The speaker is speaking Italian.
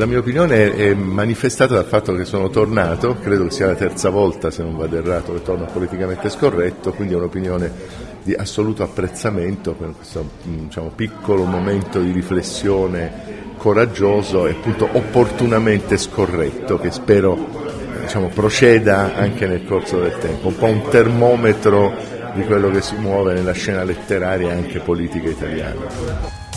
la mia opinione è manifestata dal fatto che sono tornato, credo che sia la terza volta se non vado errato che torno politicamente scorretto, quindi è un'opinione di assoluto apprezzamento per questo mm, diciamo, piccolo momento di riflessione coraggioso e appunto opportunamente scorretto che spero diciamo, proceda anche nel corso del tempo, un po' un termometro di quello che si muove nella scena letteraria e anche politica italiana.